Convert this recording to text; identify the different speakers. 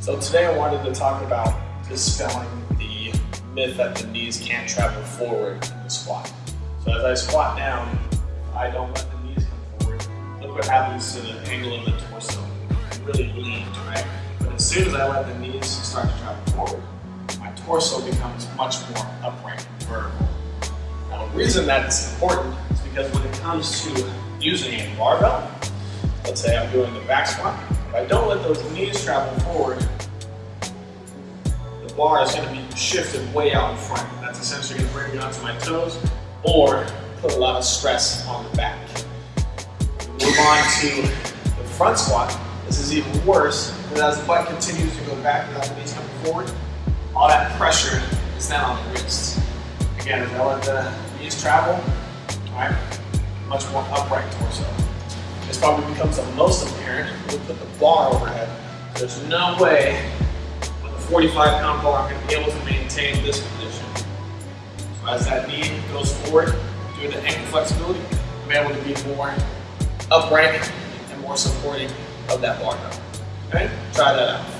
Speaker 1: So today I wanted to talk about dispelling the myth that the knees can't travel forward in the squat. So as I squat down, I don't let the knees come forward. Look what happens to the angle of the torso. It really leans, right? But as soon as I let the knees start to travel forward, my torso becomes much more upright, and vertical. Now the reason that's important is because when it comes to using a barbell, let's say I'm doing the back squat, if I don't let those knees travel forward, the bar is going to be shifted way out in front. That's essentially going to bring me onto my toes or put a lot of stress on the back. Move on to the front squat. This is even worse because as the butt continues to go back without the knees coming forward, all that pressure is then on the wrists. Again, if I let the knees travel, all right, much more upright torso. This probably becomes the most apparent when we put the bar overhead. There's no way with a 45 pound bar I'm to be able to maintain this position. So as that knee goes forward, due to the ankle flexibility, I'm able to be more upright and more supporting of that barbell. Okay, try that out.